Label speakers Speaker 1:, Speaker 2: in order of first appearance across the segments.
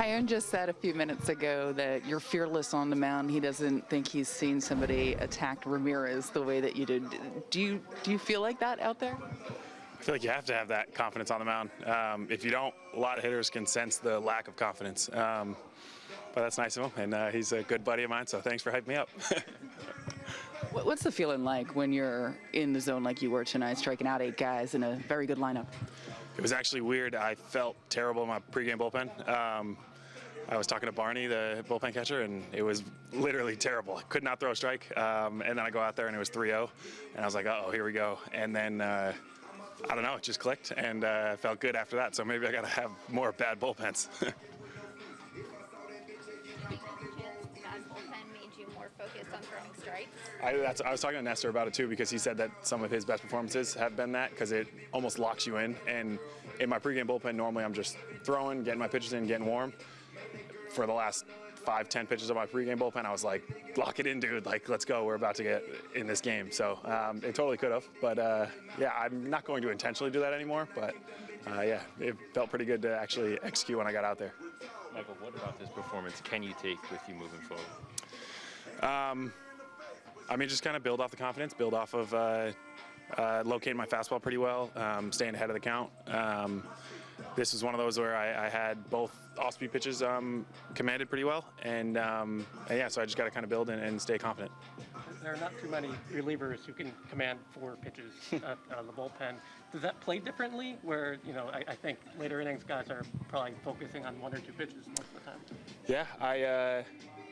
Speaker 1: Tyone just said a few minutes ago that you're fearless on the mound. He doesn't think he's seen somebody attack Ramirez the way that you did. Do you do you feel like that out there?
Speaker 2: I feel like you have to have that confidence on the mound. Um, if you don't, a lot of hitters can sense the lack of confidence. Um, but that's nice of him, and uh, he's a good buddy of mine, so thanks for hyping me up.
Speaker 1: What's the feeling like when you're in the zone like you were tonight, striking out eight guys in a very good lineup?
Speaker 2: It was actually weird. I felt terrible in my pregame bullpen. Um, I was talking to Barney, the bullpen catcher, and it was literally terrible. I could not throw a strike. Um, and then I go out there and it was 3 0. And I was like, oh, here we go. And then, uh, I don't know, it just clicked and uh, felt good after that. So maybe I got to have more bad bullpens. I, I, was talking to Nestor about it too because he said that some of his best performances have been that because it almost locks you in. And in my pregame bullpen, normally I'm just throwing, getting my pitches in, getting warm. For the last five, ten pitches of my pregame bullpen, I was like, lock it in, dude. Like, let's go. We're about to get in this game. So um, it totally could have. But uh, yeah, I'm not going to intentionally do that anymore. But uh, yeah, it felt pretty good to actually execute when I got out there.
Speaker 3: Michael, what about this performance can you take with you moving forward?
Speaker 2: Um, I mean, just kind of build off the confidence, build off of uh, uh, locating my fastball pretty well, um, staying ahead of the count. Um, this was one of those where I, I had both off-speed pitches um, commanded pretty well, and, um, and, yeah, so I just got to kind of build and, and, stay confident.
Speaker 4: There are not too many relievers who can command four pitches at uh, the bullpen. Does that play differently? Where you know, I, I, think later innings guys are probably focusing on one or two pitches most of the time.
Speaker 2: Yeah, I. Uh,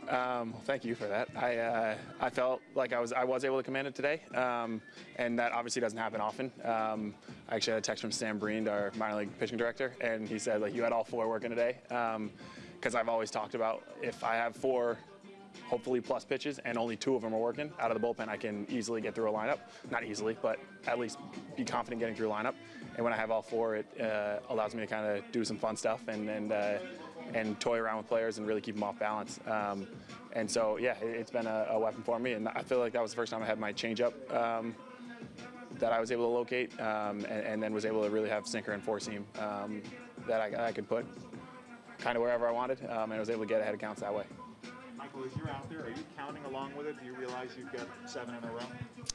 Speaker 2: um, thank you for that. I uh, I felt like I was I was able to command it today, um, and that obviously doesn't happen often. Um, I actually had a text from Sam Briend, our minor league pitching director, and he said like you had all four working today, because um, I've always talked about if I have four hopefully plus pitches, and only two of them are working. Out of the bullpen, I can easily get through a lineup. Not easily, but at least be confident getting through a lineup. And when I have all four, it uh, allows me to kind of do some fun stuff and, and uh, and toy around with players and really keep them off balance. Um, and so, yeah, it, has been a, a, weapon for me. And I feel like that was the first time I had my changeup um, that I was able to locate um, and, and, then was able to really have sinker and four seam um, that I, I, could put kind of wherever I wanted um, and I was able to get ahead of counts that way.
Speaker 5: Michael, as you're out there, are you counting along with it? Do you realize you've got seven in a row?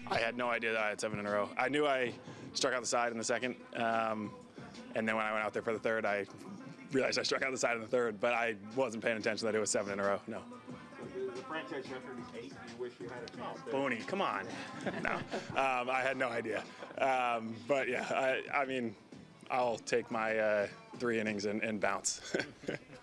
Speaker 2: I had no idea that I had seven in a row. I knew I struck out the side in the second, um, and then when I went out there for the third, I realized I struck out the side in the third, but I wasn't paying attention that it was seven in a row. No.
Speaker 5: The, franchise record is eight. You wish you had a chance.
Speaker 2: Booney, come on. no, um, I had no idea. Um, but yeah, I, I, mean, I'll take my uh, three innings and, and bounce.